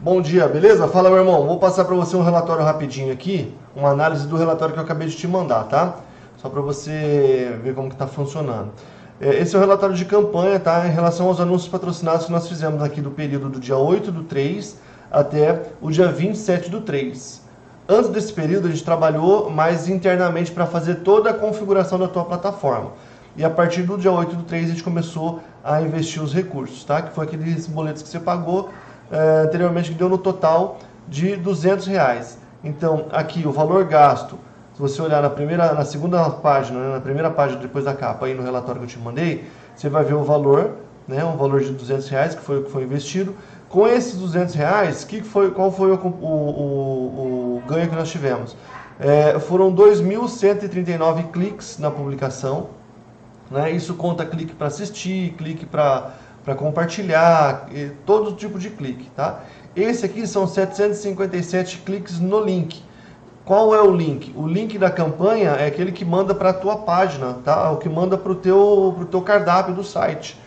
Bom dia, beleza? Fala, meu irmão. Vou passar para você um relatório rapidinho aqui, uma análise do relatório que eu acabei de te mandar, tá? Só para você ver como que está funcionando. É, esse é o relatório de campanha, tá? Em relação aos anúncios patrocinados que nós fizemos aqui do período do dia 8 do 3 até o dia 27 do 3. Antes desse período, a gente trabalhou mais internamente para fazer toda a configuração da tua plataforma. E a partir do dia 8 do 3, a gente começou a investir os recursos, tá? Que foi aqueles boletos que você pagou é, anteriormente, que deu no total de 200 reais. Então, aqui o valor gasto, se você olhar na primeira, na segunda página, né, na primeira página depois da capa, aí no relatório que eu te mandei, você vai ver o valor, né, um valor de 200 reais que foi o que foi investido. Com esses 200 reais, que foi, qual foi o, o, o, o ganho que nós tivemos? É, foram 2.139 cliques na publicação. Né, isso conta clique para assistir, clique para para compartilhar, todo tipo de clique, tá? Esse aqui são 757 cliques no link. Qual é o link? O link da campanha é aquele que manda para a tua página, tá? O que manda para o teu, pro teu cardápio do site,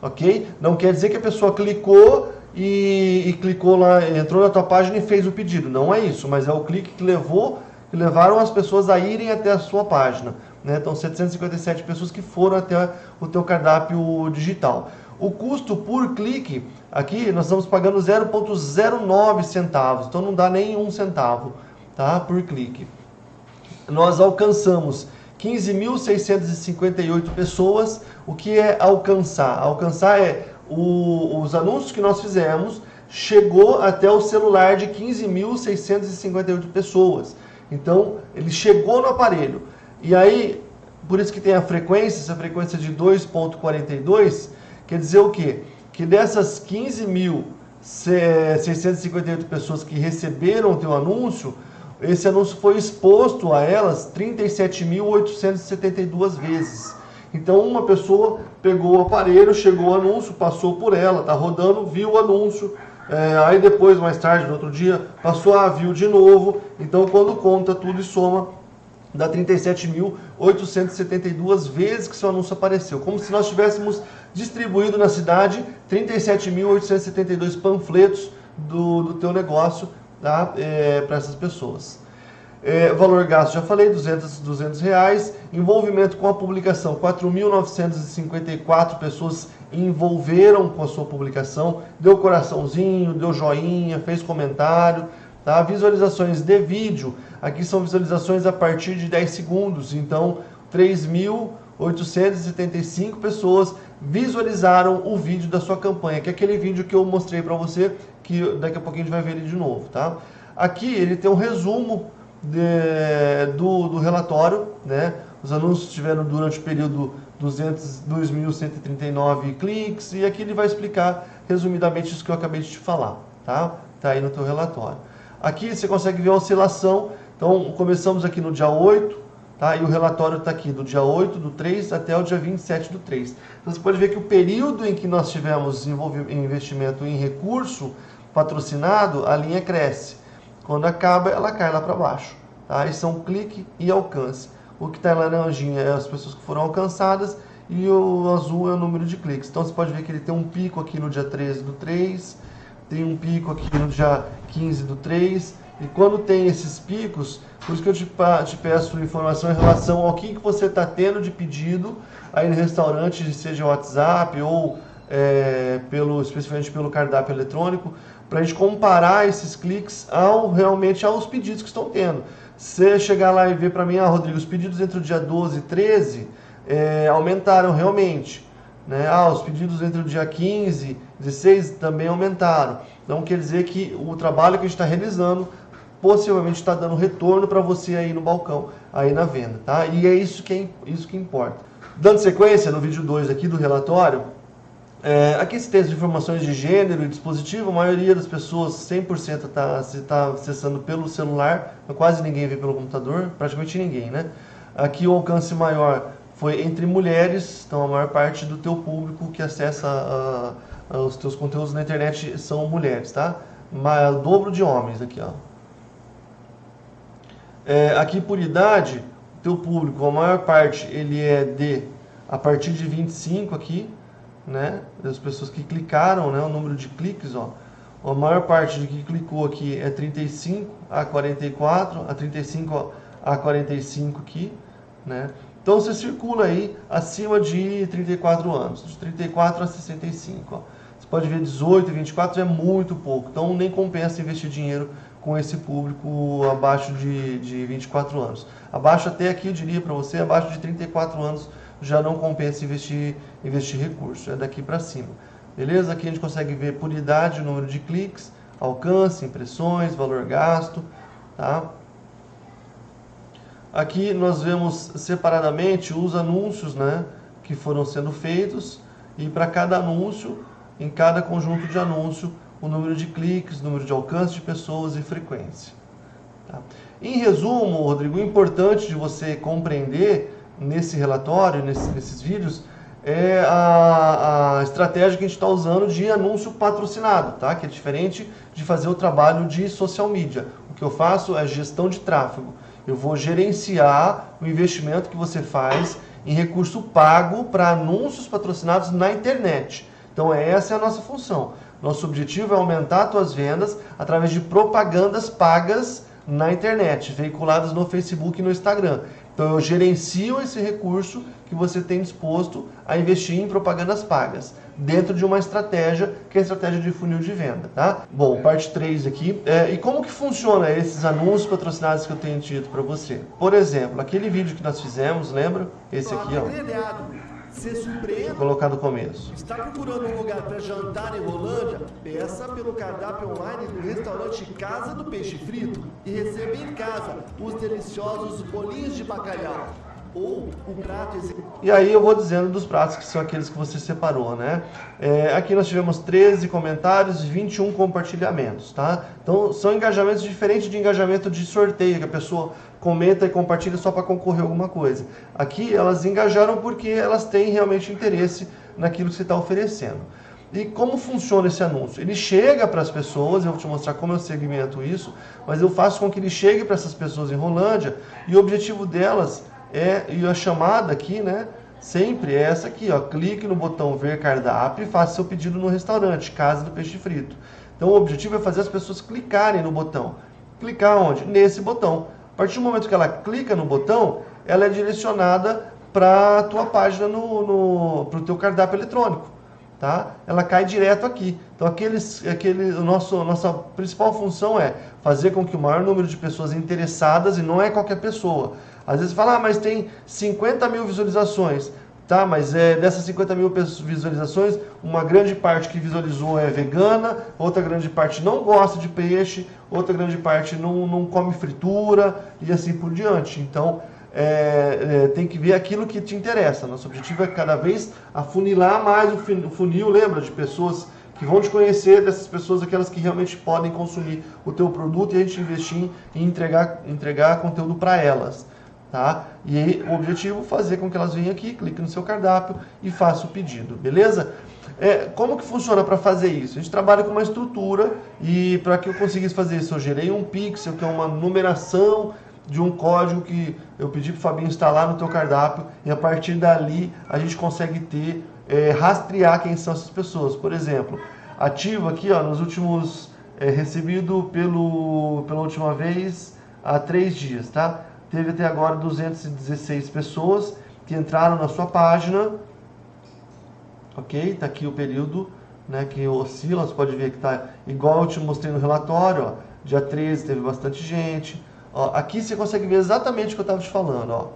ok? Não quer dizer que a pessoa clicou e, e, clicou lá, entrou na tua página e fez o pedido. Não é isso, mas é o clique que levou, que levaram as pessoas a irem até a sua página. Né? Então, 757 pessoas que foram até o teu cardápio digital. O custo por clique, aqui nós estamos pagando 0,09 centavos, então não dá nem um centavo tá, por clique. Nós alcançamos 15.658 pessoas. O que é alcançar? Alcançar é o, os anúncios que nós fizemos chegou até o celular de 15.658 pessoas. Então, ele chegou no aparelho. E aí, por isso que tem a frequência, essa frequência de 2.42, Quer dizer o quê? Que dessas 15.658 pessoas que receberam o teu anúncio, esse anúncio foi exposto a elas 37.872 vezes. Então uma pessoa pegou o aparelho, chegou o anúncio, passou por ela, tá rodando, viu o anúncio, é, aí depois, mais tarde, no outro dia, passou a viu de novo. Então quando conta tudo e soma, dá 37.872 vezes que seu anúncio apareceu. Como se nós tivéssemos distribuído na cidade 37.872 panfletos do, do teu negócio tá? É, para essas pessoas. É, valor gasto, já falei, 200, 200 reais. Envolvimento com a publicação, 4.954 pessoas envolveram com a sua publicação. Deu coraçãozinho, deu joinha, fez comentário. Tá? Visualizações de vídeo, aqui são visualizações a partir de 10 segundos. Então, 3.875 pessoas visualizaram o vídeo da sua campanha, que é aquele vídeo que eu mostrei para você, que daqui a pouquinho a gente vai ver ele de novo, tá? Aqui ele tem um resumo de, do, do relatório, né? Os anúncios tiveram durante o período 2.139 cliques e aqui ele vai explicar resumidamente isso que eu acabei de te falar, tá? Tá aí no teu relatório. Aqui você consegue ver a oscilação, então começamos aqui no dia 8, Tá? E o relatório está aqui, do dia 8 do 3 até o dia 27 do 3. Então você pode ver que o período em que nós tivemos investimento em recurso patrocinado, a linha cresce. Quando acaba, ela cai lá para baixo. Tá? E são clique e alcance. O que está em laranjinha é as pessoas que foram alcançadas e o azul é o número de cliques. Então você pode ver que ele tem um pico aqui no dia 13 do 3, tem um pico aqui no dia 15 do 3, e quando tem esses picos, por isso que eu te, te peço informação em relação ao que, que você está tendo de pedido aí no restaurante, seja WhatsApp ou é, pelo, especificamente pelo cardápio eletrônico, para a gente comparar esses cliques ao, realmente aos pedidos que estão tendo. Se chegar lá e ver para mim, ah, Rodrigo, os pedidos entre o dia 12 e 13 é, aumentaram realmente. Né? Ah, os pedidos entre o dia 15 e 16 também aumentaram. Então quer dizer que o trabalho que a gente está realizando possivelmente está dando retorno para você aí no balcão, aí na venda, tá? E é isso que, é, isso que importa. Dando sequência no vídeo 2 aqui do relatório, é, aqui esse texto de informações de gênero e dispositivo, a maioria das pessoas, 100% está tá acessando pelo celular, quase ninguém vê pelo computador, praticamente ninguém, né? Aqui o alcance maior foi entre mulheres, então a maior parte do teu público que acessa a, a, os teus conteúdos na internet são mulheres, tá? Mas, dobro de homens aqui, ó. É, aqui por idade, teu público, a maior parte, ele é de a partir de 25 aqui, né? Das pessoas que clicaram, né? O número de cliques, ó. a maior parte de que clicou aqui é 35 a 44, a 35 a 45 aqui, né? Então você circula aí acima de 34 anos, de 34 a 65. Ó. Você pode ver 18 e 24 é muito pouco, então nem compensa investir dinheiro com esse público abaixo de, de 24 anos. Abaixo até aqui eu diria para você, abaixo de 34 anos já não compensa investir, investir recurso, é daqui para cima. Beleza? Aqui a gente consegue ver por idade, número de cliques, alcance, impressões, valor gasto, tá? Aqui nós vemos separadamente os anúncios né, que foram sendo feitos e para cada anúncio, em cada conjunto de anúncio, o número de cliques, número de alcance de pessoas e frequência. Tá? Em resumo, Rodrigo, o importante de você compreender nesse relatório, nesses, nesses vídeos, é a, a estratégia que a gente está usando de anúncio patrocinado, tá? que é diferente de fazer o trabalho de social media. O que eu faço é gestão de tráfego. Eu vou gerenciar o investimento que você faz em recurso pago para anúncios patrocinados na internet. Então essa é a nossa função. Nosso objetivo é aumentar as tuas vendas através de propagandas pagas na internet, veiculadas no Facebook e no Instagram. Então eu gerencio esse recurso que você tem disposto a investir em propagandas pagas, dentro de uma estratégia que é a estratégia de funil de venda, tá? Bom, parte 3 aqui. É, e como que funciona esses anúncios patrocinados que eu tenho dito para você? Por exemplo, aquele vídeo que nós fizemos, lembra? Esse aqui, ó. Se surpreende. Vou colocar no começo. Está procurando um lugar para jantar em Rolândia? Peça pelo cardápio online do restaurante Casa do Peixe Frito e receba em casa os deliciosos bolinhos de bacalhau ou o prato E aí eu vou dizendo dos pratos que são aqueles que você separou, né? É, aqui nós tivemos 13 comentários e 21 compartilhamentos, tá? Então são engajamentos diferentes de engajamento de sorteio, que a pessoa comenta e compartilha só para concorrer alguma coisa. Aqui elas engajaram porque elas têm realmente interesse naquilo que você está oferecendo. E como funciona esse anúncio? Ele chega para as pessoas, eu vou te mostrar como eu segmento isso, mas eu faço com que ele chegue para essas pessoas em Rolândia e o objetivo delas é, e a chamada aqui, né? Sempre é essa aqui, ó. Clique no botão ver cardápio e faça seu pedido no restaurante, Casa do Peixe Frito. Então o objetivo é fazer as pessoas clicarem no botão. Clicar onde? Nesse botão. Partir do momento que ela clica no botão, ela é direcionada para a tua página no, no para o teu cardápio eletrônico. Tá? Ela cai direto aqui. Então aqueles, aquele, o nosso, nossa principal função é fazer com que o maior número de pessoas interessadas, e não é qualquer pessoa, às vezes fala, ah, mas tem 50 mil visualizações. Tá, mas é, dessas 50 mil visualizações, uma grande parte que visualizou é vegana, outra grande parte não gosta de peixe, outra grande parte não, não come fritura e assim por diante. Então, é, é, tem que ver aquilo que te interessa. Nosso objetivo é cada vez afunilar mais o funil, lembra, de pessoas que vão te conhecer, dessas pessoas, aquelas que realmente podem consumir o teu produto e a gente investir em entregar, entregar conteúdo para elas. Tá? E o objetivo é fazer com que elas venham aqui, cliquem no seu cardápio e façam o pedido, beleza? É, como que funciona para fazer isso? A gente trabalha com uma estrutura e para que eu conseguisse fazer isso, eu gerei um pixel, que é uma numeração de um código que eu pedi para o Fabinho instalar no teu cardápio e a partir dali a gente consegue ter, é, rastrear quem são essas pessoas. Por exemplo, ativo aqui, ó, nos últimos, é, recebido pelo, pela última vez há três dias, tá? Teve até agora 216 pessoas que entraram na sua página. Ok? Está aqui o período né, que oscila, você pode ver que está igual eu te mostrei no relatório. Ó, dia 13 teve bastante gente. Ó, aqui você consegue ver exatamente o que eu estava te falando. Ó.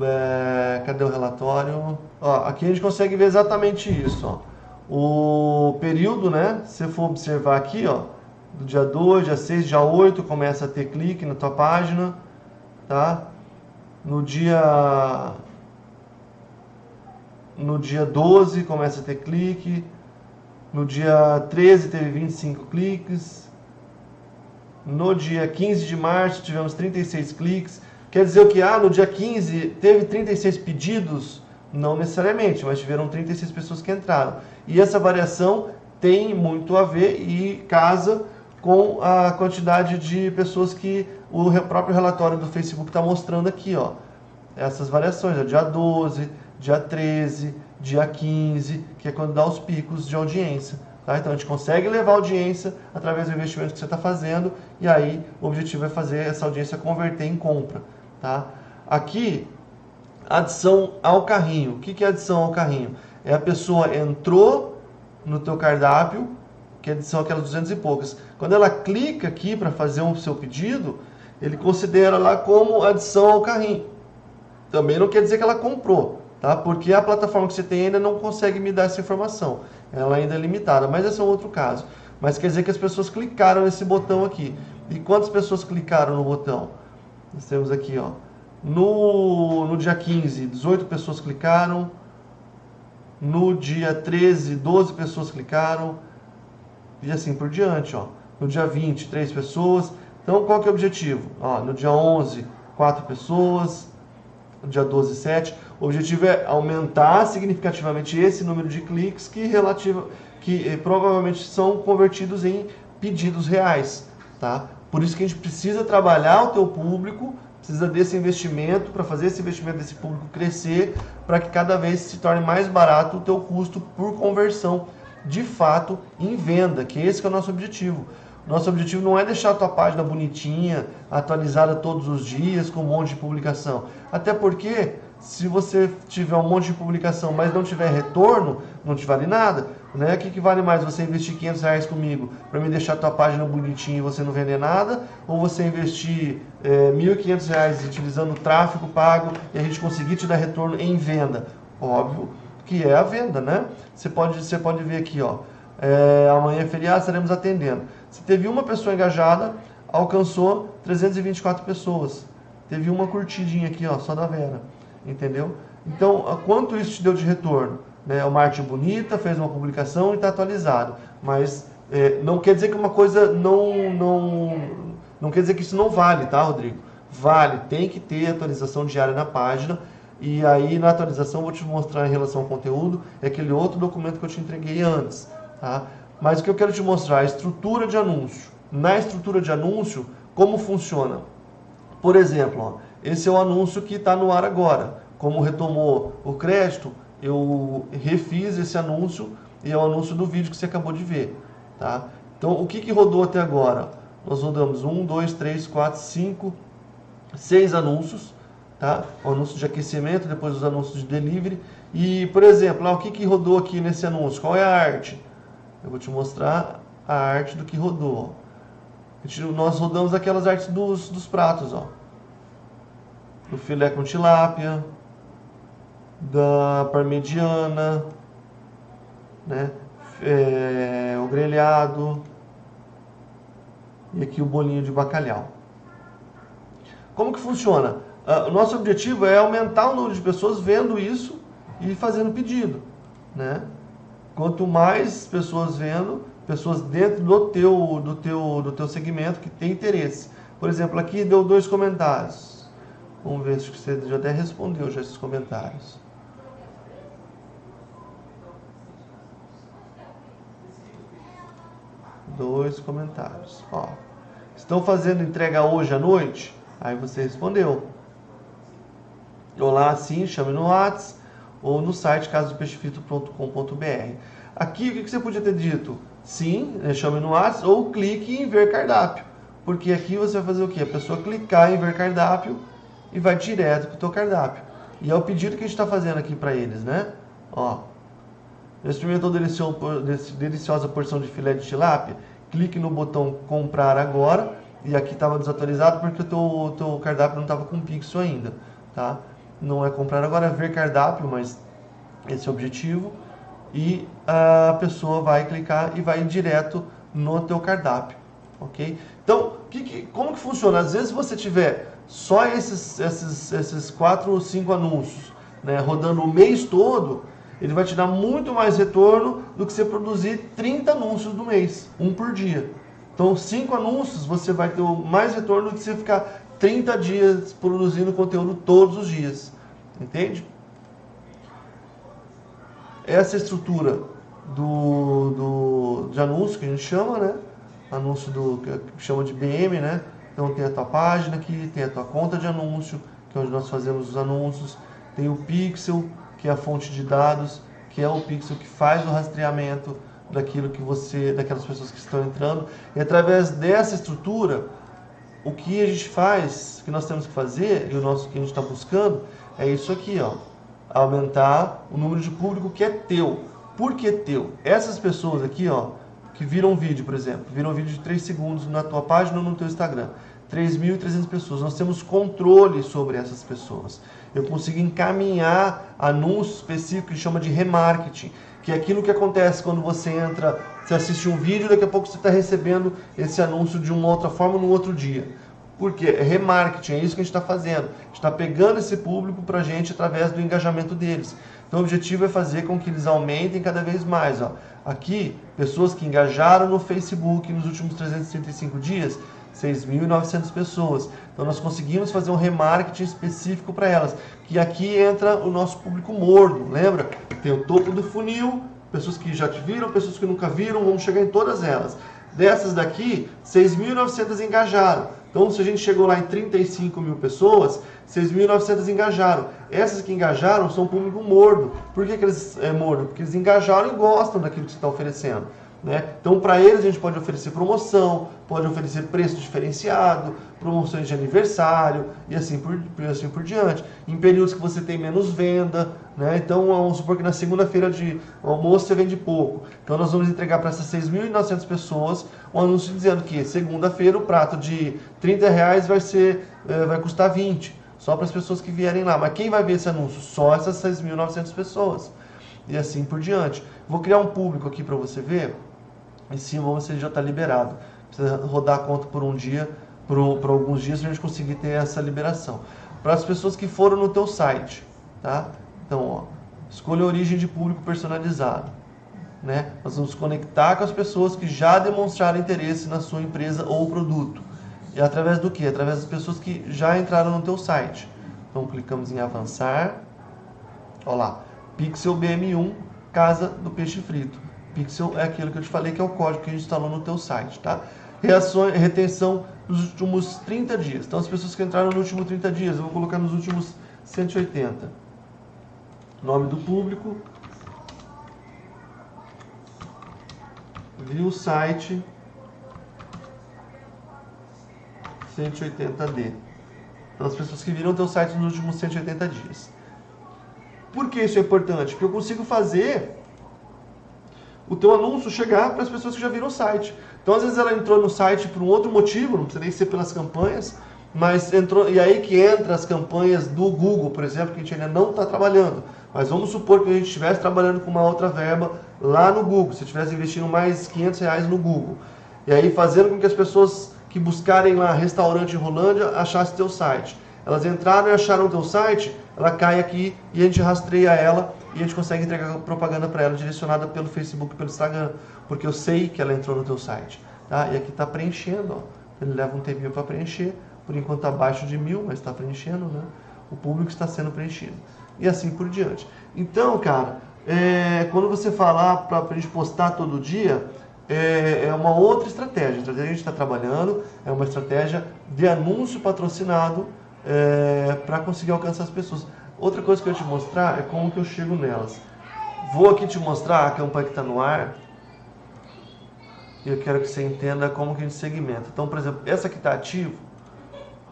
É, cadê o relatório? Ó, aqui a gente consegue ver exatamente isso. Ó. O período, né? Se for observar aqui, ó, do dia 2, dia 6, dia 8, começa a ter clique na tua página tá? No dia no dia 12 começa a ter clique, no dia 13 teve 25 cliques, no dia 15 de março tivemos 36 cliques. Quer dizer o que? Ah, no dia 15 teve 36 pedidos? Não necessariamente, mas tiveram 36 pessoas que entraram. E essa variação tem muito a ver e casa com a quantidade de pessoas que o próprio relatório do Facebook está mostrando aqui, ó. Essas variações, ó, dia 12, dia 13, dia 15, que é quando dá os picos de audiência. Tá? Então a gente consegue levar audiência através do investimento que você está fazendo e aí o objetivo é fazer essa audiência converter em compra. Tá? Aqui, adição ao carrinho. O que é adição ao carrinho? É a pessoa entrou no teu cardápio, que são aquelas 200 e poucas. Quando ela clica aqui para fazer o seu pedido, ele considera lá como adição ao carrinho. Também não quer dizer que ela comprou, tá? Porque a plataforma que você tem ainda não consegue me dar essa informação. Ela ainda é limitada, mas esse é um outro caso. Mas quer dizer que as pessoas clicaram nesse botão aqui. E quantas pessoas clicaram no botão? Nós temos aqui, ó. No, no dia 15, 18 pessoas clicaram. No dia 13, 12 pessoas clicaram. E assim por diante, ó. No dia 20, 3 pessoas. Então, qual que é o objetivo? Ó, no dia 11, 4 pessoas. No dia 12, 7. O objetivo é aumentar significativamente esse número de cliques que, relativa, que eh, provavelmente são convertidos em pedidos reais. Tá? Por isso que a gente precisa trabalhar o teu público, precisa desse investimento para fazer esse investimento desse público crescer, para que cada vez se torne mais barato o teu custo por conversão de fato em venda, que esse que é o nosso objetivo. Nosso objetivo não é deixar a tua página bonitinha, atualizada todos os dias, com um monte de publicação. Até porque, se você tiver um monte de publicação, mas não tiver retorno, não te vale nada. Né? O que, que vale mais? Você investir 500 reais comigo para me deixar a tua página bonitinha e você não vender nada? Ou você investir é, 1.500 reais utilizando tráfego pago e a gente conseguir te dar retorno em venda? Óbvio que é a venda, né? Você pode, você pode ver aqui, ó. É, amanhã é feriado, estaremos atendendo. Se teve uma pessoa engajada, alcançou 324 pessoas. Teve uma curtidinha aqui, ó, só da Vera. Entendeu? Então, quanto isso te deu de retorno? Né? Uma arte bonita, fez uma publicação e está atualizado. Mas é, não quer dizer que uma coisa não, não. Não quer dizer que isso não vale, tá, Rodrigo? Vale, tem que ter atualização diária na página. E aí, na atualização, vou te mostrar em relação ao conteúdo, é aquele outro documento que eu te entreguei antes. Tá? Mas o que eu quero te mostrar é a estrutura de anúncio. Na estrutura de anúncio, como funciona? Por exemplo, ó, esse é o anúncio que está no ar agora. Como retomou o crédito, eu refiz esse anúncio e é o anúncio do vídeo que você acabou de ver. Tá? Então, o que, que rodou até agora? Nós rodamos 1, 2, 3, 4, 5, 6 anúncios. Tá? O anúncio de aquecimento, depois os anúncios de delivery. E, por exemplo, ó, o que, que rodou aqui nesse anúncio? Qual é a arte? Eu vou te mostrar a arte do que rodou. Nós rodamos aquelas artes dos, dos pratos, ó. Do filé com tilápia, da parmegiana, né? É, o grelhado e aqui o bolinho de bacalhau. Como que funciona? Uh, o nosso objetivo é aumentar o número de pessoas vendo isso e fazendo pedido, né? Quanto mais pessoas vendo, pessoas dentro do teu, do teu, do teu segmento que tem interesse. Por exemplo, aqui deu dois comentários. Vamos ver se você já até respondeu já esses comentários. Dois comentários. Ó, estão fazendo entrega hoje à noite? Aí você respondeu. Olá, sim, chame no WhatsApp ou no site casodopeixefrito.com.br. Aqui, o que você podia ter dito? Sim, né, chame no WhatsApp ou clique em ver cardápio. Porque aqui você vai fazer o quê? A pessoa clicar em ver cardápio e vai direto para o teu cardápio. E é o pedido que a gente está fazendo aqui para eles, né? Ó, experimentou deliciosa porção de filé de tilápia? Clique no botão comprar agora. E aqui estava desatualizado porque o teu, teu cardápio não estava com pixel ainda, tá? Não é comprar agora, é ver cardápio, mas esse é o objetivo. E a pessoa vai clicar e vai direto no teu cardápio, ok? Então, que, que, como que funciona? Às vezes você tiver só esses, esses, esses quatro ou cinco anúncios né, rodando o mês todo, ele vai te dar muito mais retorno do que você produzir 30 anúncios no mês, um por dia. Então, cinco anúncios você vai ter mais retorno do que você ficar 30 dias produzindo conteúdo todos os dias. Entende? Essa estrutura do, do, de anúncio que a gente chama, né? Anúncio do que chama de BM, né? Então tem a tua página aqui, tem a tua conta de anúncio, que é onde nós fazemos os anúncios. Tem o pixel, que é a fonte de dados, que é o pixel que faz o rastreamento daquilo que você, daquelas pessoas que estão entrando. E através dessa estrutura, o que a gente faz, que nós temos que fazer, e o nosso que a gente está buscando, é isso aqui, ó. Aumentar o número de público que é teu. Por que teu? Essas pessoas aqui, ó, que viram um vídeo, por exemplo, viram um vídeo de 3 segundos na tua página ou no teu Instagram. 3.300 pessoas. Nós temos controle sobre essas pessoas. Eu consigo encaminhar anúncios específicos que chama de remarketing, que é aquilo que acontece quando você entra, você assiste um vídeo, daqui a pouco você está recebendo esse anúncio de uma outra forma no outro dia. Por quê? É remarketing, é isso que a gente está fazendo. A gente está pegando esse público para a gente através do engajamento deles. Então o objetivo é fazer com que eles aumentem cada vez mais. Ó. Aqui, pessoas que engajaram no Facebook nos últimos 335 dias, 6.900 pessoas. Então nós conseguimos fazer um remarketing específico para elas. Que aqui entra o nosso público morno, lembra? Tem o topo do funil, pessoas que já te viram, pessoas que nunca viram, vamos chegar em todas elas. Dessas daqui, 6.900 engajaram. Então se a gente chegou lá em 35 mil pessoas, 6.900 engajaram. Essas que engajaram são público morno. Por que, que eles é morno? Porque eles engajaram e gostam daquilo que você está oferecendo. Né? Então, para eles, a gente pode oferecer promoção, pode oferecer preço diferenciado, promoções de aniversário e assim por, assim por diante. Em períodos que você tem menos venda, né? então vamos supor que na segunda-feira de almoço você vende pouco. Então, nós vamos entregar para essas 6.900 pessoas um anúncio dizendo que segunda-feira o prato de 30 reais vai, ser, eh, vai custar 20, só para as pessoas que vierem lá. Mas quem vai ver esse anúncio? Só essas 6.900 pessoas. E assim por diante. Vou criar um público aqui para você ver em cima você já está liberado. Precisa rodar a conta por um dia, por, por alguns dias, para a gente conseguir ter essa liberação. Para as pessoas que foram no teu site, tá? Então, ó, escolha a origem de público personalizado. Né? Nós vamos conectar com as pessoas que já demonstraram interesse na sua empresa ou produto. E através do que? Através das pessoas que já entraram no teu site. Então clicamos em avançar. Olha lá, Pixel BM1, Casa do Peixe Frito. Pixel é aquilo que eu te falei que é o código que a gente instalou no teu site, tá? Reações, retenção nos últimos 30 dias. Então, as pessoas que entraram nos últimos 30 dias, eu vou colocar nos últimos 180. Nome do público. Viu o site 180D. Então, as pessoas que viram teu site nos últimos 180 dias. Por que isso é importante? Porque eu consigo fazer o teu anúncio chegar para as pessoas que já viram o site. Então, às vezes ela entrou no site por um outro motivo, não precisa nem ser pelas campanhas, mas entrou, e aí que entra as campanhas do Google, por exemplo, que a gente ainda não está trabalhando. Mas vamos supor que a gente estivesse trabalhando com uma outra verba lá no Google, se estivesse investindo mais 500 reais no Google. E aí fazendo com que as pessoas que buscarem lá restaurante em Rolândia achassem teu site. Elas entraram e acharam teu site, ela cai aqui e a gente rastreia ela e a gente consegue entregar propaganda para ela direcionada pelo Facebook, pelo Instagram, porque eu sei que ela entrou no teu site. Tá? E aqui está preenchendo, ó. ele leva um tempinho para preencher, por enquanto está abaixo de mil, mas está preenchendo, né? o público está sendo preenchido. E assim por diante. Então, cara, é, quando você falar para a gente postar todo dia, é, é, uma outra estratégia. A estratégia que a gente está trabalhando é uma estratégia de anúncio patrocinado é, para conseguir alcançar as pessoas. Outra coisa que eu te mostrar é como que eu chego nelas. Vou aqui te mostrar a campanha que está no ar. E eu quero que você entenda como que a gente segmenta. Então, por exemplo, essa que está ativo,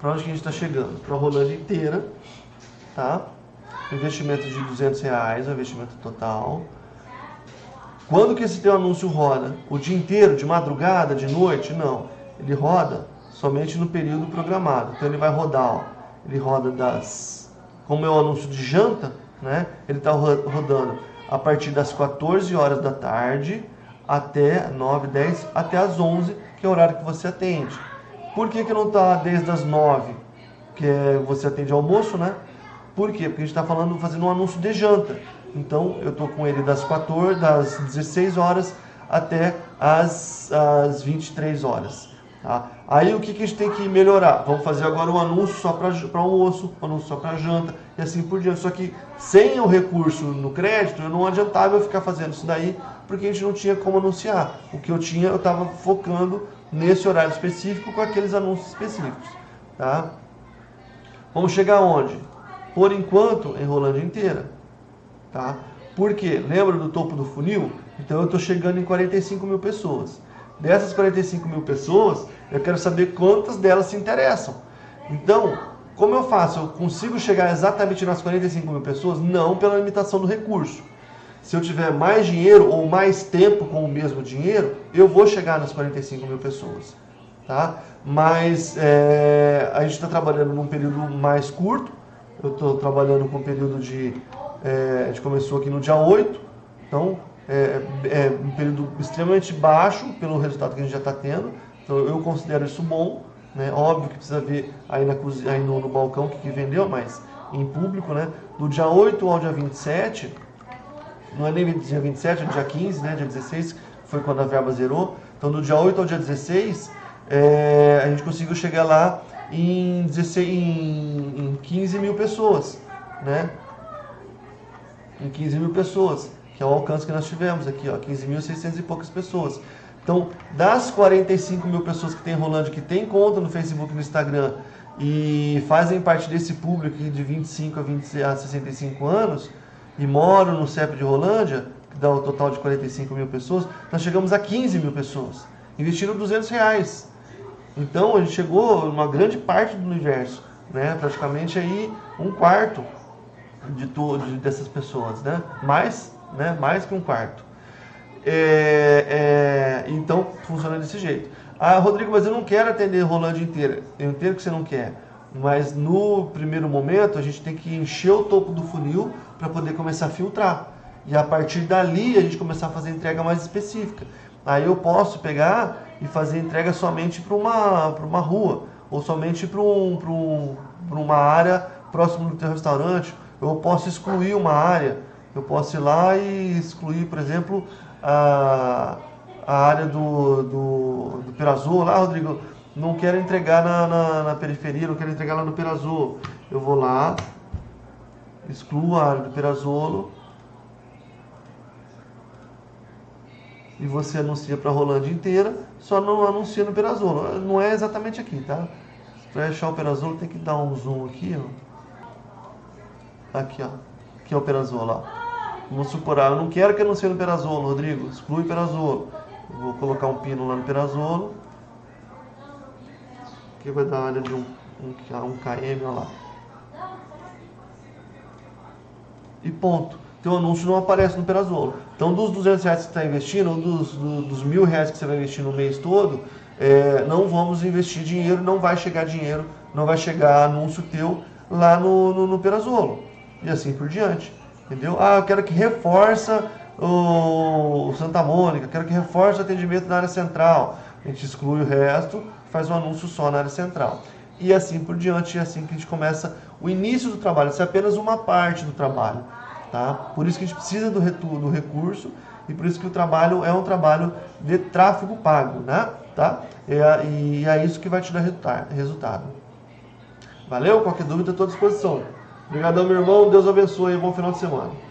para onde que a gente está chegando? Para a Rolândia inteira, tá? Investimento de 200 reais, o investimento total. Quando que esse teu anúncio roda? O dia inteiro, de madrugada, de noite? Não. Ele roda somente no período programado. Então ele vai rodar, ó. Ele roda das como é o anúncio de janta, né? Ele está rodando a partir das 14 horas da tarde até 9, 10, até as 11, que é o horário que você atende. Por que, que não está desde as 9, que é, você atende almoço, né? Por quê? Porque a gente está falando, fazendo um anúncio de janta. Então, eu estou com ele das 14, das 16 horas até as, as 23 horas. Tá? Aí o que, que a gente tem que melhorar? Vamos fazer agora um anúncio só para almoço, um anúncio só para janta e assim por diante. Só que sem o recurso no crédito, eu não adiantava eu ficar fazendo isso daí, porque a gente não tinha como anunciar. O que eu tinha, eu estava focando nesse horário específico com aqueles anúncios específicos. Tá? Vamos chegar onde? Por enquanto, em Rolândia inteira. Tá? Por quê? Lembra do topo do funil? Então eu estou chegando em 45 mil pessoas. Dessas 45 mil pessoas, eu quero saber quantas delas se interessam. Então, como eu faço? Eu consigo chegar exatamente nas 45 mil pessoas? Não pela limitação do recurso. Se eu tiver mais dinheiro ou mais tempo com o mesmo dinheiro, eu vou chegar nas 45 mil pessoas. Tá? Mas é, a gente está trabalhando num período mais curto. Eu estou trabalhando com um período de. É, a gente começou aqui no dia 8, então é, é um período extremamente baixo pelo resultado que a gente já está tendo. Então eu considero isso bom. Né? Óbvio que precisa ver aí, na, aí no, no balcão o que, que vendeu, mas em público, né? Do dia 8 ao dia 27, não é nem dia 27, é dia 15, né? Dia 16 foi quando a verba zerou. Então do dia 8 ao dia 16, é, a gente conseguiu chegar lá em, 16, em, em 15 mil pessoas, né? Em 15 mil pessoas, que é o alcance que nós tivemos aqui, ó, 15.600 e poucas pessoas. Então, das 45 mil pessoas que tem Rolândia, que tem conta no Facebook e no Instagram e fazem parte desse público de 25 a, 20, a 65 anos e moram no CEP de Rolândia, que dá um total de 45 mil pessoas, nós chegamos a 15 mil pessoas, investindo 200 reais. Então, a gente chegou uma grande parte do universo, né? praticamente aí um quarto de, de dessas pessoas, né? mais, né? mais que um quarto. É, é, então, funciona desse jeito. Ah, Rodrigo, mas eu não quero atender Rolândia inteira. Eu entendo que você não quer. Mas no primeiro momento, a gente tem que encher o topo do funil para poder começar a filtrar. E a partir dali, a gente começar a fazer entrega mais específica. Aí eu posso pegar e fazer entrega somente para uma, uma rua, ou somente para um, um, uma área próximo do teu restaurante. Eu posso excluir uma área. Eu posso ir lá e excluir, por exemplo, a, a área do, do, do Perazul, lá, Rodrigo, não quero entregar na, na, na, periferia, não quero entregar lá no Perazolo. Eu vou lá, excluo a área do Perazolo e você anuncia para a Rolândia inteira, só não anuncia no Perazolo. Não é exatamente aqui, tá? Para achar o Perazolo tem que dar um zoom aqui, ó. Aqui, ó. Aqui é o Perazolo, ó. Vamos supor, ah, eu não quero que anuncie no Perazolo, Rodrigo, exclui Perazolo. vou colocar um pino lá no Perazolo. Aqui vai dar área de um, um, um km, olha lá. E ponto. Teu anúncio não aparece no Perazolo. Então, dos 200 reais que você está investindo, ou dos, do, dos mil reais que você vai investir no mês todo, é, não vamos investir dinheiro, não vai chegar dinheiro, não vai chegar anúncio teu lá no, no, no Perazolo. E assim por diante. Entendeu? Ah, eu quero que reforça o Santa Mônica, quero que reforce o atendimento na área central. A gente exclui o resto, faz um anúncio só na área central. E assim por diante, é assim que a gente começa o início do trabalho. Isso é apenas uma parte do trabalho. Tá? Por isso que a gente precisa do, do recurso e por isso que o trabalho é um trabalho de tráfego pago. Né? Tá? É, e é isso que vai te dar resultado. Valeu? Qualquer dúvida, estou à disposição. Obrigadão, meu irmão. Deus abençoe. Bom final de semana.